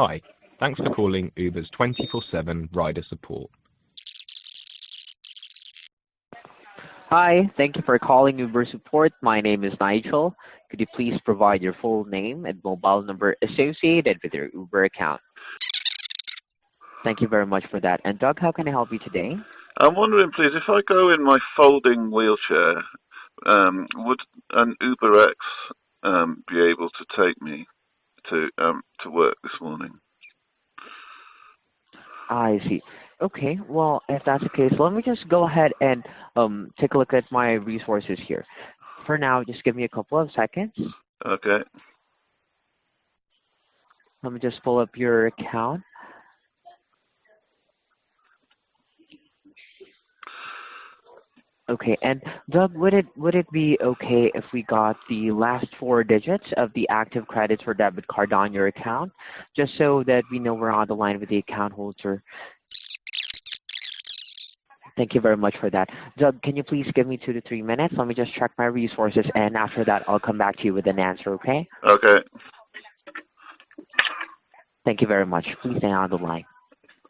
Hi, thanks for calling Uber's 24/7 rider support. Hi, thank you for calling Uber support. My name is Nigel. Could you please provide your full name and mobile number associated with your Uber account? Thank you very much for that. And Doug, how can I help you today? I'm wondering, please, if I go in my folding wheelchair, um, would an UberX um, be able to take me to um, to work this morning? I see. Okay, well, if that's the case, let me just go ahead and um, take a look at my resources here. For now, just give me a couple of seconds. Okay. Let me just pull up your account. Okay, and Doug, would it would it be okay if we got the last four digits of the active credits or debit card on your account, just so that we know we're on the line with the account holder? Thank you very much for that. Doug, can you please give me two to three minutes? Let me just check my resources, and after that, I'll come back to you with an answer, okay? Okay. Thank you very much. Please stay on the line.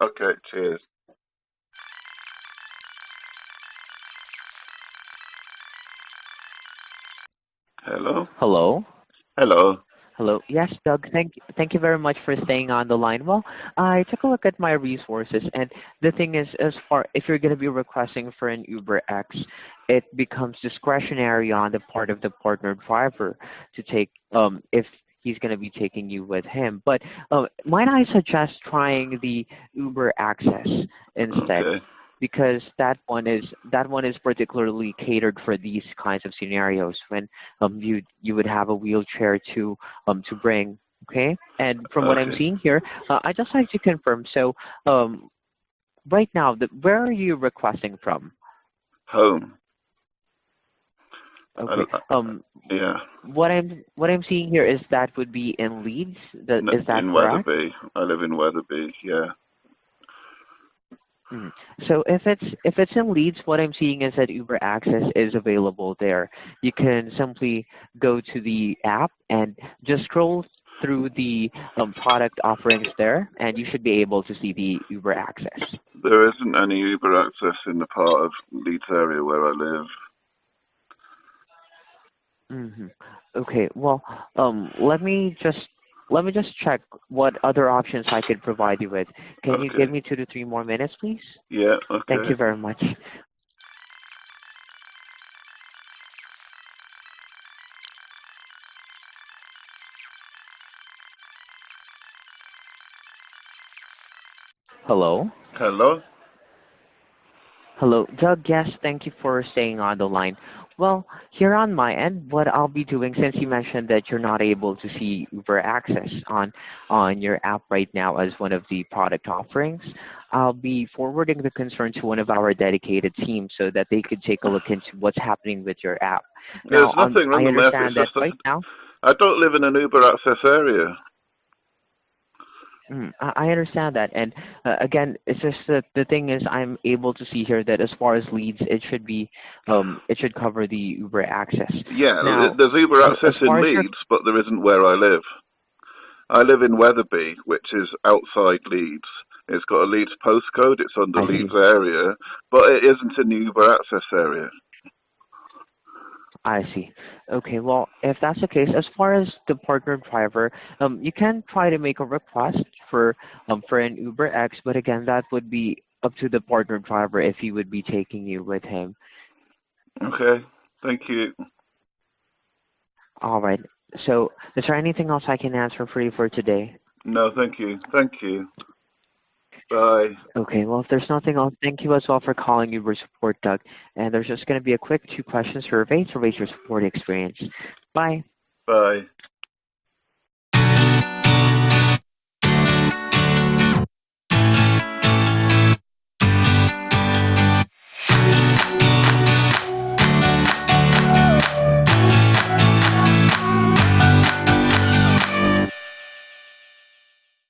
Okay. Cheers. Hello. Hello? Hello. Hello. Yes, Doug, thank thank you very much for staying on the line. Well, I took a look at my resources, and the thing is, as far if you're going to be requesting for an Uber X, it becomes discretionary on the part of the partner driver to take um if he's going to be taking you with him. But uh, might I suggest trying the Uber Access instead? Okay. Because that one is that one is particularly catered for these kinds of scenarios when um you you would have a wheelchair to um to bring okay and from what i'm seeing here uh, i just like to confirm so um right now the, where are you requesting from Home. okay um Yeah. what i'm what i'm seeing here is that would be in leeds that, N- is that in correct Wetherby. I live in Wetherby. Yeah. Mm. So if it's if it's in Leeds, what I'm seeing is that Uber Access is available there. You can simply go to the app and just scroll through the um, product offerings there, and you should be able to see the Uber Access. There isn't any Uber access in the part of Leeds area where I live. hmm Okay. Well, um, let me just let me just check what other options I could provide you with. Can you give me two to three more minutes, please? Yeah. Okay. Thank you very much. Hello? Hello. Hello, Doug. Yes, thank you for staying on the line. Well, here on my end, what I'll be doing, since you mentioned that you're not able to see Uber Access on on your app right now as one of the product offerings, I'll be forwarding the concern to one of our dedicated teams so that they could take a look into what's happening with your app. There's now, um, nothing wrong with my app. understand It's that just that right now. I don't live in an Uber access area. Mm, I I understand that, and uh, again, it's just that the thing is, I'm able to see here that as far as Leeds, it should be, um, it should cover the Uber access. Yeah, Now, there's Uber access in your- Leeds, but there isn't where I live. I live in Wetherby, which is outside Leeds. It's got a Leeds postcode. It's under I see. Leeds area, but it isn't in the Uber access area. I see. Okay, well, if that's the case, as far as the partner driver, um, you can try to make a request for um for an Uber X, but again, that would be up to the partner driver if he would be taking you with him. Okay, thank you. All right. So, is there anything else I can answer for you for today? No, thank you. Thank you. Bye. Okay, well, if there's nothing else, thank you as well for calling Uber Support, Doug. And there's just going to be a quick two-question survey to rate your support experience. Bye. Bye.